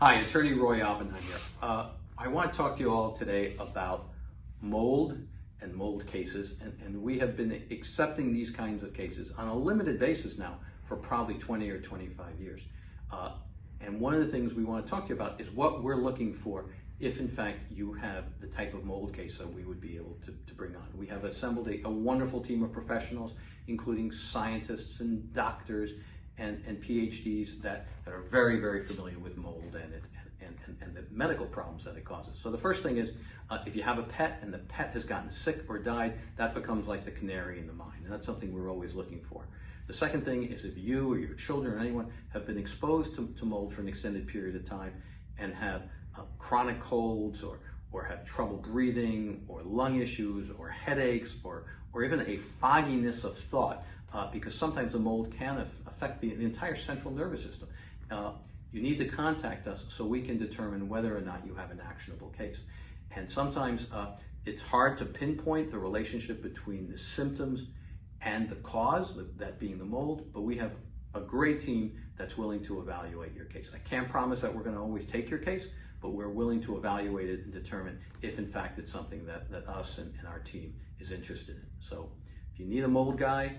Hi, Attorney Roy Oppenheim here. Uh, I want to talk to you all today about mold and mold cases, and, and, we have been accepting these kinds of cases on a limited basis now for probably 20 or 25 years. Uh, and one of the things we want to talk to you about is what we're looking for if in fact you have the type of mold case that we would be able to, to bring on. We have assembled a, a wonderful team of professionals, including scientists and doctors and, and PhDs that, that are very, very familiar with mold and, it, and, and, and the medical problems that it causes. So the first thing is, uh, if you have a pet and the pet has gotten sick or died, that becomes like the canary in the mine, and that's something we're always looking for. The second thing is if you or your children or anyone have been exposed to, to mold for an extended period of time and have uh, chronic colds or, or have trouble breathing or lung issues or headaches or, or even a fogginess of thought, uh, because sometimes the mold can affect the, the entire central nervous system. Uh, you need to contact us so we can determine whether or not you have an actionable case. And sometimes uh, it's hard to pinpoint the relationship between the symptoms and the cause, that being the mold, but we have a great team that's willing to evaluate your case. I can't promise that we're going to always take your case, but we're willing to evaluate it and determine if in fact it's something that, that us and, and our team is interested in. So if you need a mold guy,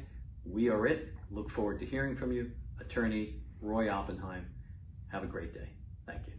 we are it. Look forward to hearing from you. Attorney Roy Oppenheim. Have a great day. Thank you.